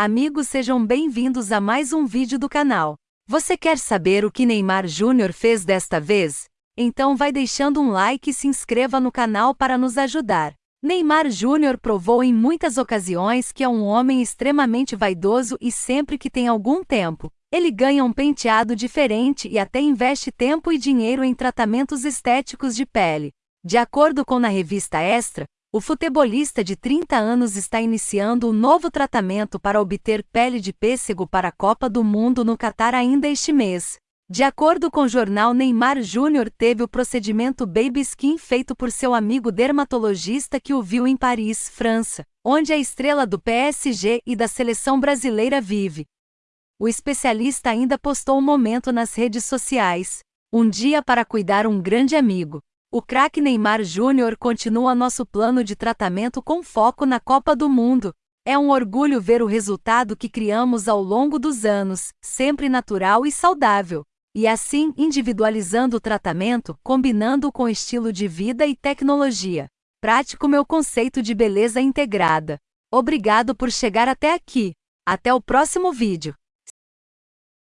Amigos, sejam bem-vindos a mais um vídeo do canal. Você quer saber o que Neymar Júnior fez desta vez? Então vai deixando um like e se inscreva no canal para nos ajudar. Neymar Júnior provou em muitas ocasiões que é um homem extremamente vaidoso e sempre que tem algum tempo, ele ganha um penteado diferente e até investe tempo e dinheiro em tratamentos estéticos de pele. De acordo com a revista Extra, o futebolista de 30 anos está iniciando um novo tratamento para obter pele de pêssego para a Copa do Mundo no Catar ainda este mês. De acordo com o jornal Neymar Júnior teve o procedimento Baby Skin feito por seu amigo dermatologista que o viu em Paris, França, onde a estrela do PSG e da seleção brasileira vive. O especialista ainda postou um momento nas redes sociais. Um dia para cuidar um grande amigo. O craque Neymar Júnior continua nosso plano de tratamento com foco na Copa do Mundo. É um orgulho ver o resultado que criamos ao longo dos anos, sempre natural e saudável. E assim, individualizando o tratamento, combinando com estilo de vida e tecnologia. Prático meu conceito de beleza integrada. Obrigado por chegar até aqui. Até o próximo vídeo.